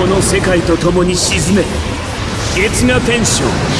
この世界と共に沈め月がテンション